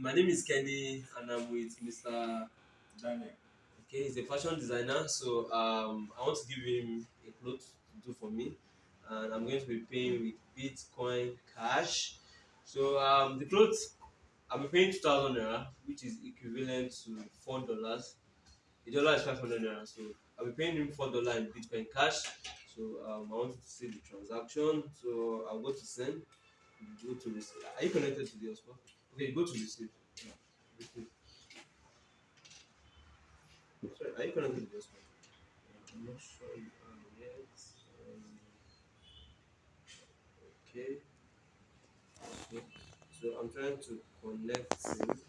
my name is Kenny, and I'm with Mr. Daniel. Okay, he's a fashion designer, so um, I want to give him a cloth to do for me, and I'm going to be paying with Bitcoin Cash. So um, the clothes I'm paying two thousand naira, which is equivalent to four dollars. The dollar is five hundred naira, so I'll be paying him four dollar in Bitcoin Cash. So um, I want to see the transaction. So I'll go to send. Go to receive. Are you connected to the hotspot? Okay, go to receive. Yeah, receive. Sorry, are you connected to the hotspot? I'm not sure you are yet. Um, okay. So, so I'm trying to connect him.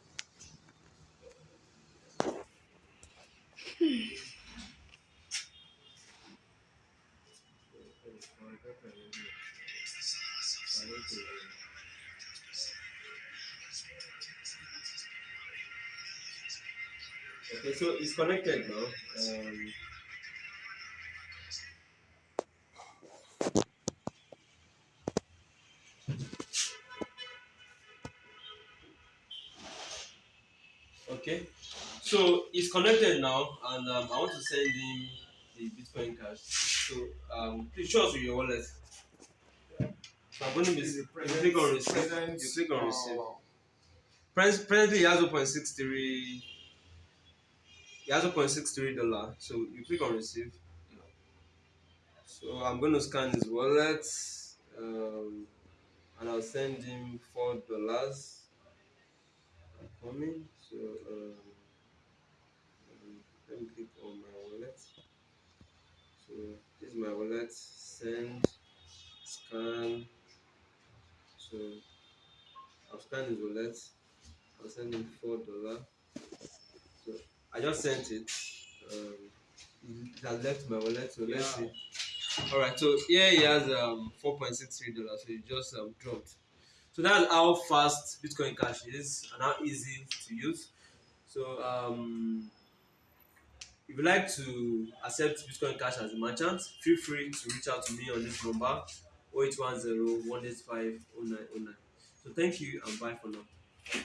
Okay, so it's connected now. Um, okay, so it's connected now, and um, I want to send him the Bitcoin cash. So um, please show us your wallet. I'm going to be you click on receive. You click on receive. Presently, he has 0.63. He has a 0.63 dollar. So you click on receive. So I'm going to scan his wallet, um, and I'll send him four dollars. Coming. So um, let me click on my wallet. So this is my wallet. Send, scan. So I'll scan his wallet. I'll send him four dollar. I just sent it. Um, it has left my wallet. So let's see. All right. So here he has um four point six three dollars. So it just um, dropped. So that's how fast Bitcoin Cash is and how easy to use. So um, if you like to accept Bitcoin Cash as a merchant, feel free to reach out to me on this number 0810 185 0909. So thank you and bye for now.